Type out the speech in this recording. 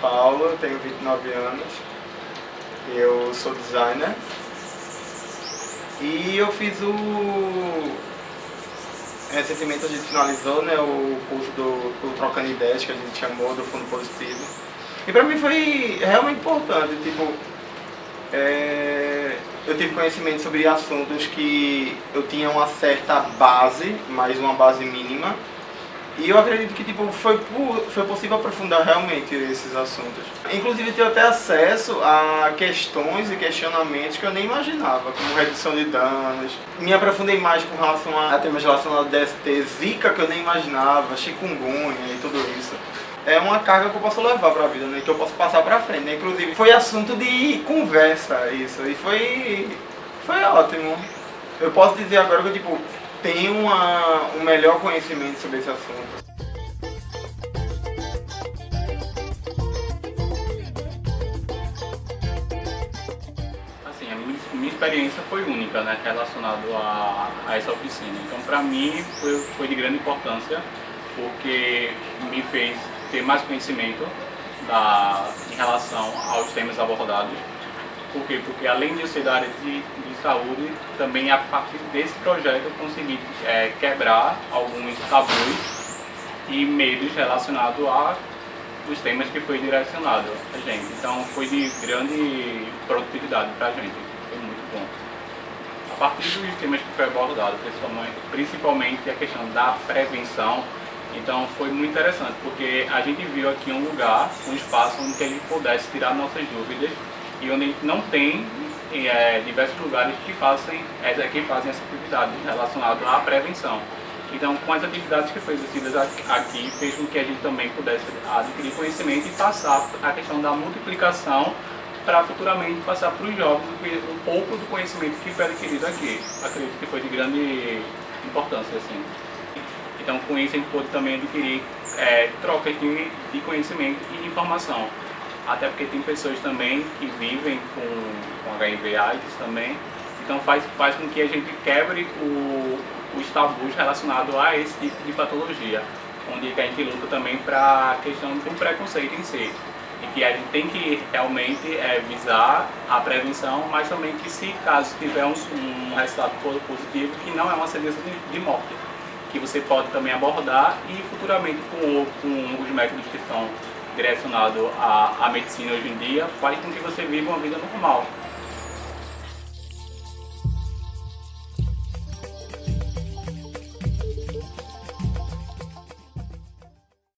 Paulo, eu tenho 29 anos, eu sou designer e eu fiz o... Recentemente a gente finalizou né, o curso do, do Trocando Ideias, que a gente chamou, do Fundo Positivo. E pra mim foi realmente importante, tipo, é, eu tive conhecimento sobre assuntos que eu tinha uma certa base, mas uma base mínima, e eu acredito que tipo, foi, foi possível aprofundar realmente esses assuntos. Inclusive ter até acesso a questões e questionamentos que eu nem imaginava, como redução de danos. Me aprofundei mais com relação a temas relacionados a DST, Zika que eu nem imaginava, chikungunya e tudo isso. É uma carga que eu posso levar para a vida, né? que eu posso passar para frente. Né? Inclusive foi assunto de conversa isso, e foi, foi ótimo. Eu posso dizer agora que tipo, tem uma, um melhor conhecimento sobre esse assunto. Assim, a minha, experiência foi única, né, relacionado a, a essa oficina. Então, para mim, foi, foi de grande importância, porque me fez ter mais conhecimento da, em relação aos temas abordados. Por quê? Porque além de eu ser da área de, de saúde, também a partir desse projeto eu consegui é, quebrar alguns tabus e medos relacionados a os temas que foi direcionado a gente. Então foi de grande produtividade para a gente, foi muito bom. A partir dos temas que foi abordado, principalmente, a questão da prevenção, então foi muito interessante, porque a gente viu aqui um lugar, um espaço onde a gente pudesse tirar nossas dúvidas e onde a gente não tem é, diversos lugares que fazem, é, que fazem essa atividade relacionada à prevenção. Então, com as atividades que foram exercidas aqui, fez com que a gente também pudesse adquirir conhecimento e passar a questão da multiplicação para futuramente passar para os jovens um pouco do conhecimento que foi adquirido aqui. Acredito que foi de grande importância. Assim. Então, com isso, a gente pôde também adquirir é, trocas de, de conhecimento e informação até porque tem pessoas também que vivem com, com HIV AIDS também, então faz, faz com que a gente quebre o, os tabus relacionados a esse tipo de patologia, onde a gente luta também para a questão do preconceito em si, e que a gente tem que realmente é, visar a prevenção, mas também que se caso tiver um, um resultado positivo, que não é uma sentença de, de morte, que você pode também abordar e futuramente com, com os métodos que são direcionado à, à medicina hoje em dia faz com que você viva uma vida normal.